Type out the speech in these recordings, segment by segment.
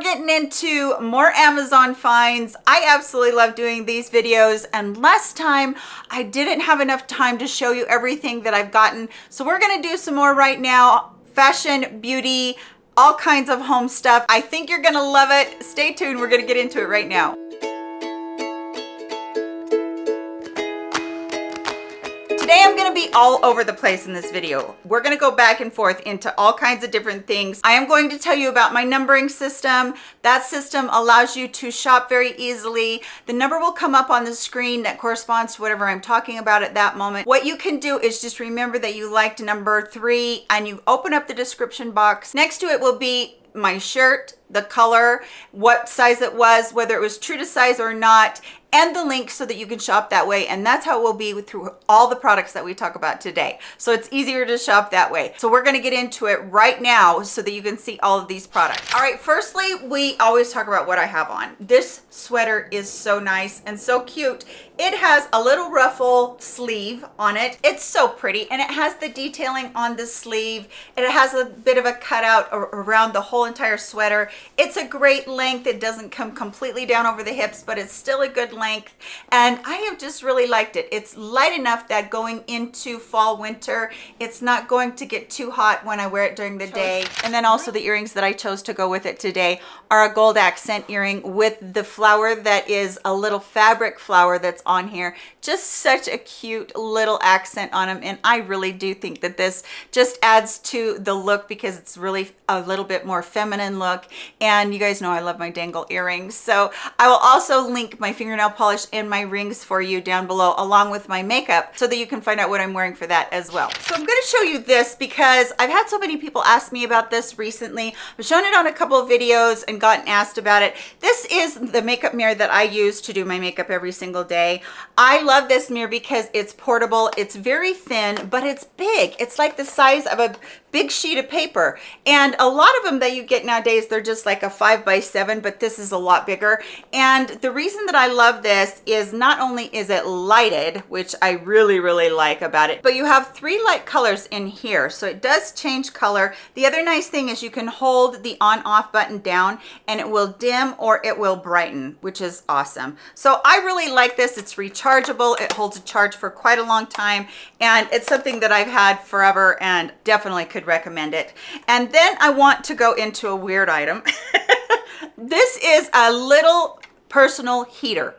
getting into more Amazon finds. I absolutely love doing these videos and last time I didn't have enough time to show you everything that I've gotten. So we're gonna do some more right now. Fashion, beauty, all kinds of home stuff. I think you're gonna love it. Stay tuned, we're gonna get into it right now. I'm gonna be all over the place in this video. We're gonna go back and forth into all kinds of different things. I am going to tell you about my numbering system. That system allows you to shop very easily. The number will come up on the screen that corresponds to whatever I'm talking about at that moment. What you can do is just remember that you liked number three and you open up the description box. Next to it will be my shirt the color what size it was whether it was true to size or not and the link so that you can shop that way. And that's how it will be through all the products that we talk about today. So it's easier to shop that way. So we're going to get into it right now so that you can see all of these products. All right firstly we always talk about what i have on. This sweater is so nice and so cute. It has a little ruffle sleeve on it. It's so pretty and it has the detailing on the sleeve. It has a bit of a cutout around the whole entire sweater it's a great length it doesn't come completely down over the hips but it's still a good length and I have just really liked it. It's light enough that going into fall winter, it's not going to get too hot when I wear it during the day. And then also the earrings that I chose to go with it today are a gold accent earring with the flower that is a little fabric flower that's on here. Just such a cute little accent on them. And I really do think that this just adds to the look because it's really a little bit more feminine look. And you guys know I love my dangle earrings. So I will also link my fingernail polish and my rings for you down below along with my makeup so that you can find out what I'm wearing for that as well. So I'm going to show you this because I've had so many people ask me about this recently. I've shown it on a couple of videos and gotten asked about it. This is the makeup mirror that I use to do my makeup every single day. I love this mirror because it's portable. It's very thin, but it's big. It's like the size of a big sheet of paper. And a lot of them that you get nowadays they're just like a five by seven but this is a lot bigger. And the reason that i love this is not only is it lighted which i really really like about it but you have three light colors in here. So it does change color. The other nice thing is you can hold the on off button down and it will dim or it will brighten which is awesome. So i really like this. It's rechargeable. It holds a charge for quite a long time. And it's something that i've had forever and definitely could could recommend it. And then I want to go into a weird item. this is a little personal heater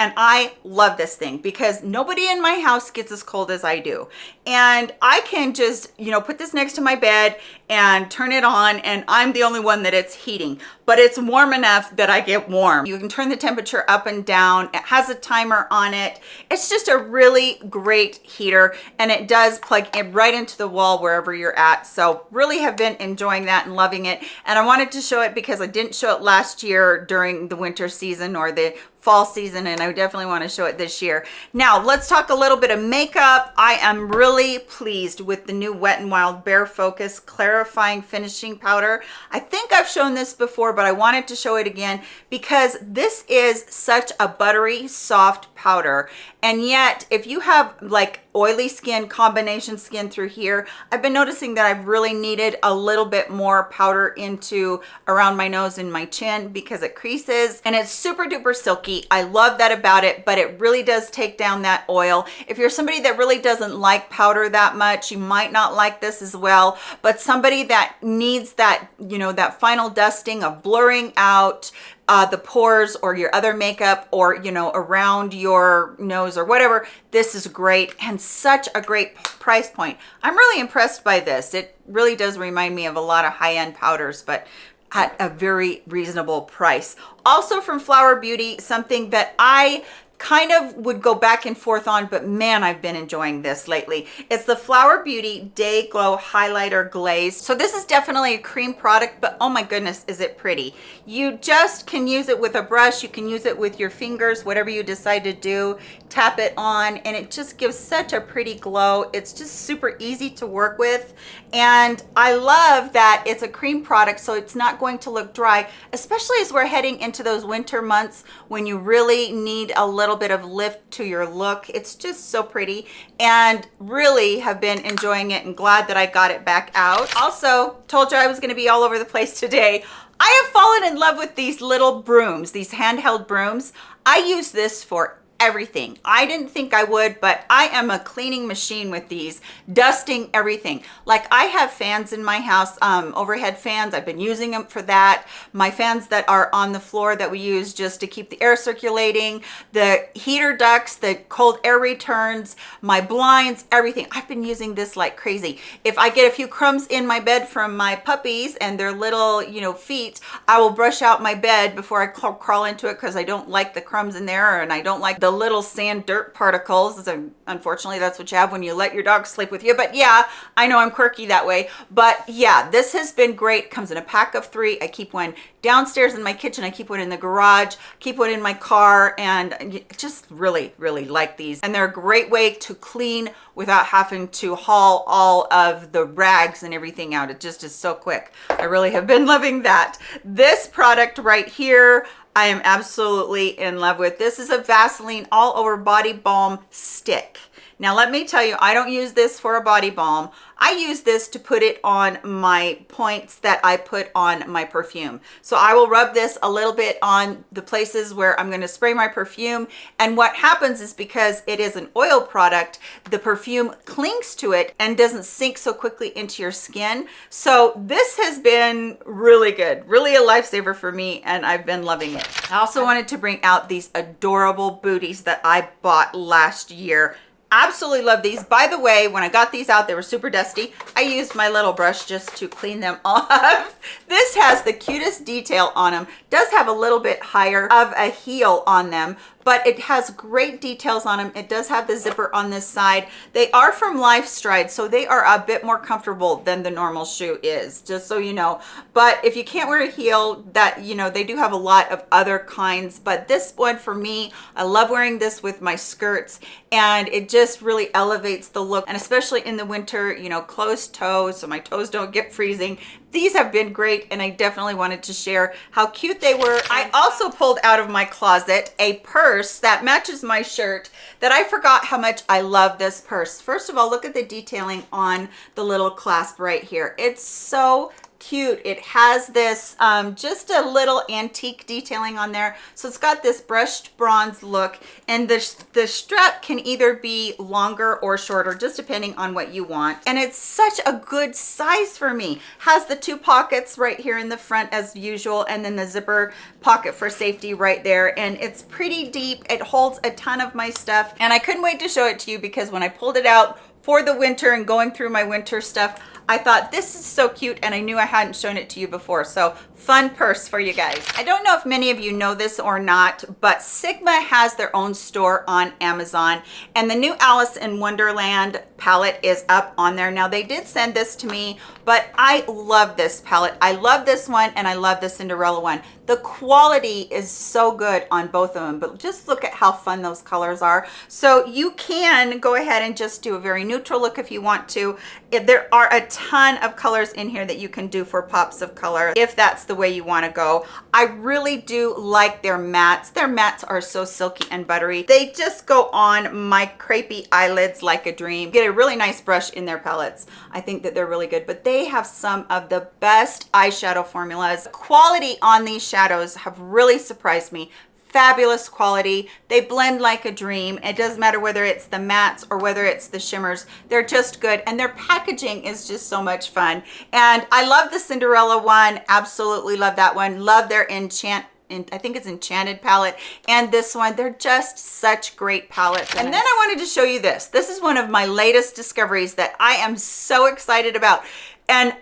and I love this thing because nobody in my house gets as cold as I do. And I can just, you know, put this next to my bed and turn it on and I'm the only one that it's heating, but it's warm enough that I get warm. You can turn the temperature up and down. It has a timer on it. It's just a really great heater and it does plug right into the wall wherever you're at. So really have been enjoying that and loving it. And I wanted to show it because I didn't show it last year during the winter season or the fall season and I definitely want to show it this year. Now let's talk a little bit of makeup. I am really pleased with the new Wet n Wild Bare Focus Clarifying Finishing Powder. I think I've shown this before but I wanted to show it again because this is such a buttery soft powder. And yet if you have like oily skin combination skin through here i've been noticing that i've really needed a little bit more powder into around my nose and my chin because it creases and it's super duper silky. I love that about it but it really does take down that oil. If you're somebody that really doesn't like powder that much you might not like this as well but somebody that needs that you know that final dusting of blurring out uh, the pores or your other makeup or, you know, around your nose or whatever, this is great and such a great price point. I'm really impressed by this. It really does remind me of a lot of high-end powders, but at a very reasonable price. Also from Flower Beauty, something that I kind of would go back and forth on but man i've been enjoying this lately. It's the flower beauty day glow highlighter glaze. So this is definitely a cream product but oh my goodness is it pretty. You just can use it with a brush. You can use it with your fingers whatever you decide to do. Tap it on and it just gives such a pretty glow. It's just super easy to work with. And i love that it's a cream product so it's not going to look dry especially as we're heading into those winter months when you really need a little little bit of lift to your look. It's just so pretty. And really have been enjoying it and glad that i got it back out. Also told you i was going to be all over the place today. I have fallen in love with these little brooms, these handheld brooms. I use this for everything. I didn't think I would, but I am a cleaning machine with these, dusting everything. Like I have fans in my house, um, overhead fans. I've been using them for that. My fans that are on the floor that we use just to keep the air circulating, the heater ducts, the cold air returns, my blinds, everything. I've been using this like crazy. If I get a few crumbs in my bed from my puppies and their little, you know, feet, I will brush out my bed before I crawl into it because I don't like the crumbs in there and I don't like little sand dirt particles. Unfortunately, that's what you have when you let your dog sleep with you. But yeah, I know I'm quirky that way. But yeah, this has been great. Comes in a pack of three. I keep one downstairs in my kitchen. I keep one in the garage, keep one in my car, and just really, really like these. And they're a great way to clean without having to haul all of the rags and everything out. It just is so quick. I really have been loving that. This product right here, I am absolutely in love with. This is a Vaseline all over body balm stick. Now, let me tell you, I don't use this for a body balm. I use this to put it on my points that I put on my perfume. So I will rub this a little bit on the places where I'm going to spray my perfume. And what happens is because it is an oil product, the perfume clings to it and doesn't sink so quickly into your skin. So this has been really good, really a lifesaver for me. And I've been loving it. I also wanted to bring out these adorable booties that I bought last year absolutely love these. By the way when i got these out they were super dusty. I used my little brush just to clean them off. This has the cutest detail on them does have a little bit higher of a heel on them but it has great details on them. It does have the zipper on this side. They are from LifeStride, so they are a bit more comfortable than the normal shoe is, just so you know. But if you can't wear a heel, that, you know, they do have a lot of other kinds, but this one for me, I love wearing this with my skirts and it just really elevates the look and especially in the winter, you know, closed toes so my toes don't get freezing these have been great and I definitely wanted to share how cute they were. I also pulled out of my closet a purse that matches my shirt that I forgot how much I love this purse. First of all, look at the detailing on the little clasp right here. It's so cute. It has this um, just a little antique detailing on there. So it's got this brushed bronze look and the, the strap can either be longer or shorter, just depending on what you want. And it's such a good size for me. Has the two pockets right here in the front as usual and then the zipper pocket for safety right there. And it's pretty deep. It holds a ton of my stuff and I couldn't wait to show it to you because when I pulled it out for the winter and going through my winter stuff, I thought this is so cute and I knew I hadn't shown it to you before. So fun purse for you guys. I don't know if many of you know this or not, but Sigma has their own store on Amazon and the new Alice in Wonderland palette is up on there. Now they did send this to me, but I love this palette. I love this one and I love the Cinderella one. The quality is so good on both of them, but just look at how fun those colors are. So you can go ahead and just do a very neutral look if you want to. There are a ton of colors in here that you can do for pops of color if that's the way you want to go. I really do like their mattes. Their mattes are so silky and buttery. They just go on my crepey eyelids like a dream. Get a really nice brush in their palettes. I think that they're really good, but they have some of the best eyeshadow formulas. Quality on these shadows have really surprised me fabulous quality they blend like a dream it doesn't matter whether it's the mattes or whether it's the shimmers they're just good and their packaging is just so much fun and i love the cinderella one absolutely love that one love their enchant I think it's Enchanted palette and this one. They're just such great palettes. And then I wanted to show you this. This is one of my latest discoveries that I am so excited about. And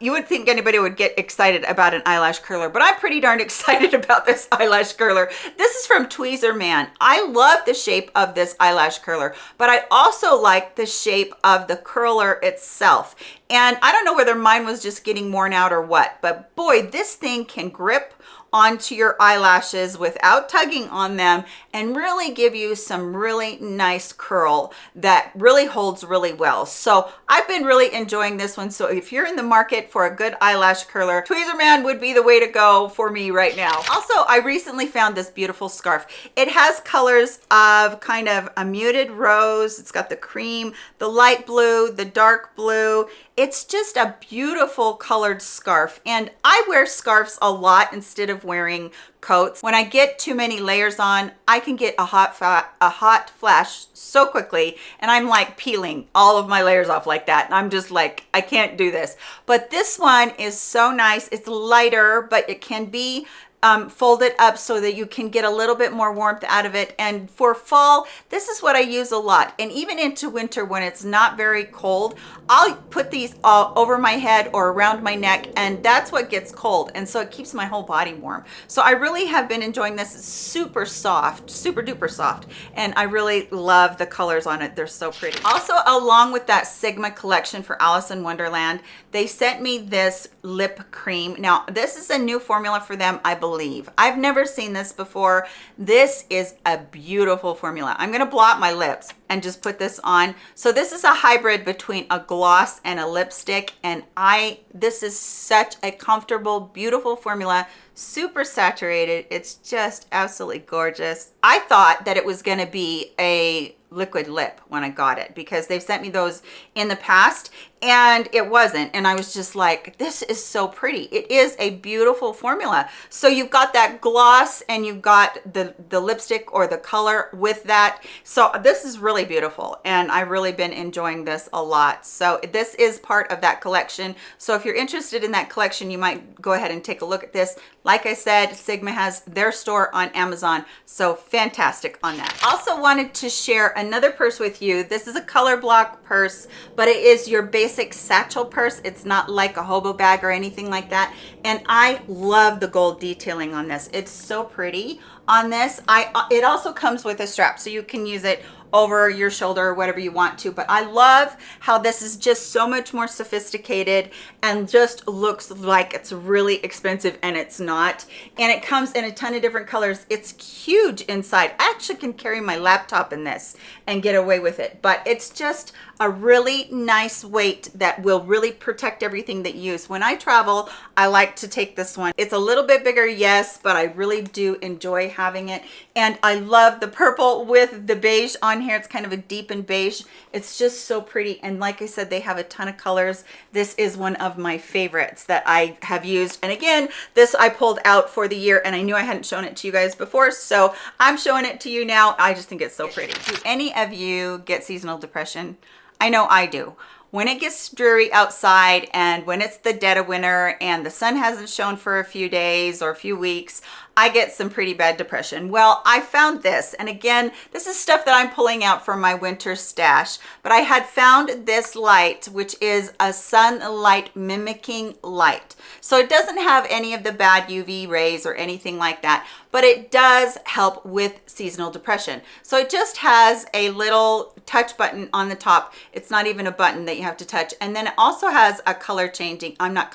you would think anybody would get excited about an eyelash curler, but I'm pretty darn excited about this eyelash curler. This is from Tweezerman. I love the shape of this eyelash curler, but I also like the shape of the curler itself. And I don't know whether mine was just getting worn out or what, but boy, this thing can grip onto your eyelashes without tugging on them and really give you some really nice curl that really holds really well. So I've been really enjoying this one. So if you're in the market for a good eyelash curler, Tweezerman would be the way to go for me right now. Also, I recently found this beautiful scarf. It has colors of kind of a muted rose. It's got the cream, the light blue, the dark blue. It's just a beautiful colored scarf. And I wear scarves a lot instead of wearing coats. When I get too many layers on, I can get a hot a hot flash so quickly and I'm like peeling all of my layers off like that. And I'm just like, I can't do this. But this one is so nice. It's lighter, but it can be um, fold it up so that you can get a little bit more warmth out of it. And for fall, this is what I use a lot. And even into winter when it's not very cold, I'll put these all over my head or around my neck and that's what gets cold. And so it keeps my whole body warm. So I really have been enjoying this. Super soft, super duper soft. And I really love the colors on it. They're so pretty. Also, along with that Sigma collection for Alice in Wonderland, they sent me this lip cream. Now, this is a new formula for them, I believe believe. I've never seen this before. This is a beautiful formula. I'm gonna blot my lips and just put this on. So this is a hybrid between a gloss and a lipstick. And I, this is such a comfortable, beautiful formula, super saturated. It's just absolutely gorgeous. I thought that it was gonna be a liquid lip when I got it because they've sent me those in the past and it wasn't. And I was just like this is so pretty. It is a beautiful formula. So you've got that gloss and you've got the the lipstick or the color with that. So this is really beautiful. And I've really been enjoying this a lot. So this is part of that collection. So if you're interested in that collection you might go ahead and take a look at this. Like I said Sigma has their store on Amazon. So fantastic on that. Also wanted to share another purse with you. This is a color block purse but it is your basic basic satchel purse. It's not like a hobo bag or anything like that. And I love the gold detailing on this. It's so pretty on this. I uh, It also comes with a strap, so you can use it over your shoulder or whatever you want to but i love how this is just so much more sophisticated and just looks like it's really expensive and it's not and it comes in a ton of different colors it's huge inside i actually can carry my laptop in this and get away with it but it's just a really nice weight that will really protect everything that you use. When i travel i like to take this one. It's a little bit bigger yes but i really do enjoy having it. And i love the purple with the beige on here. It's kind of a deep and beige. It's just so pretty. And like i said they have a ton of colors. This is one of my favorites that i have used. And again this i pulled out for the year and i knew i hadn't shown it to you guys before so i'm showing it to you now. I just think it's so pretty. Do any of you get seasonal depression i know i do. When it gets dreary outside and when it's the dead of winter and the sun hasn't shown for a few days or a few weeks I get some pretty bad depression. Well, I found this, and again, this is stuff that I'm pulling out from my winter stash, but I had found this light, which is a sunlight mimicking light. So it doesn't have any of the bad UV rays or anything like that, but it does help with seasonal depression. So it just has a little touch button on the top. It's not even a button that you have to touch. And then it also has a color changing, I'm not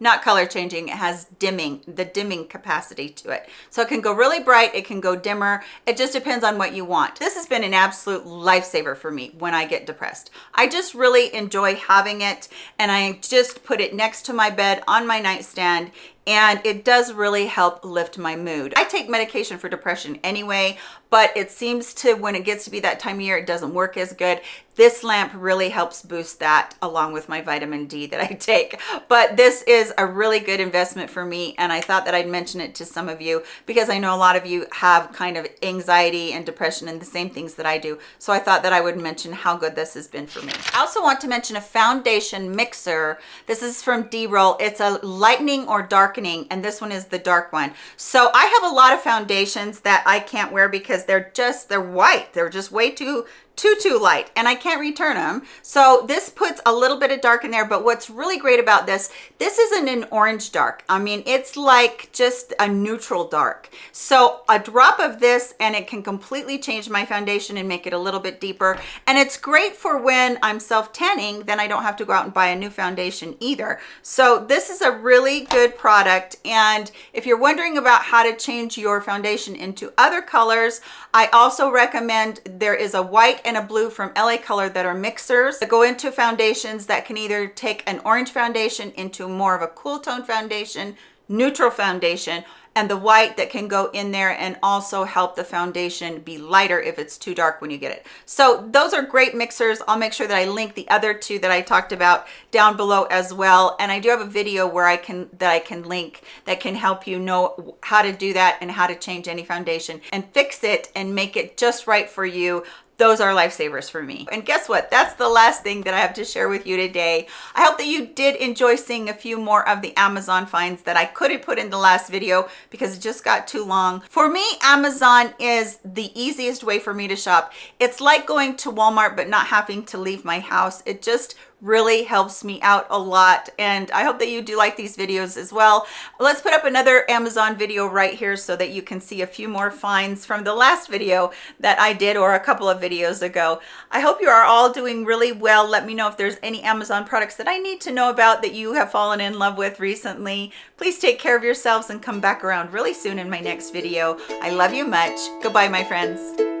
not color changing it has dimming the dimming capacity to it. So it can go really bright it can go dimmer it just depends on what you want. This has been an absolute lifesaver for me when i get depressed. I just really enjoy having it and i just put it next to my bed on my nightstand and it does really help lift my mood. I take medication for depression anyway, but it seems to when it gets to be that time of year, it doesn't work as good. This lamp really helps boost that along with my vitamin D that I take. But this is a really good investment for me. And I thought that I'd mention it to some of you because I know a lot of you have kind of anxiety and depression and the same things that I do. So I thought that I would mention how good this has been for me. I also want to mention a foundation mixer. This is from D-Roll. It's a lightening or darkening darkening and this one is the dark one so i have a lot of foundations that i can't wear because they're just they're white. They're just way too too too light and I can't return them so this puts a little bit of dark in there but what's really great about this this isn't an orange dark. I mean it's like just a neutral dark. So a drop of this and it can completely change my foundation and make it a little bit deeper. And it's great for when I'm self tanning then I don't have to go out and buy a new foundation either. So this is a really good product and if you're wondering about how to change your foundation into other colors I also recommend there is a white and a blue from LA Color that are mixers that go into foundations that can either take an orange foundation into more of a cool tone foundation, neutral foundation, and the white that can go in there and also help the foundation be lighter if it's too dark when you get it. So those are great mixers. I'll make sure that I link the other two that I talked about down below as well. And I do have a video where I can that I can link that can help you know how to do that and how to change any foundation and fix it and make it just right for you those are lifesavers for me. And guess what? That's the last thing that I have to share with you today. I hope that you did enjoy seeing a few more of the Amazon finds that I couldn't put in the last video because it just got too long. For me, Amazon is the easiest way for me to shop. It's like going to Walmart but not having to leave my house. It just really helps me out a lot and I hope that you do like these videos as well. Let's put up another Amazon video right here so that you can see a few more finds from the last video that I did or a couple of videos ago. I hope you are all doing really well. Let me know if there's any Amazon products that I need to know about that you have fallen in love with recently. Please take care of yourselves and come back around really soon in my next video. I love you much. Goodbye, my friends.